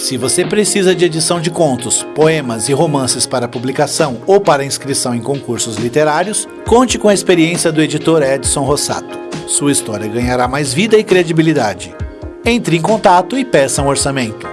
Se você precisa de edição de contos, poemas e romances para publicação ou para inscrição em concursos literários, conte com a experiência do editor Edson Rossato. Sua história ganhará mais vida e credibilidade. Entre em contato e peça um orçamento.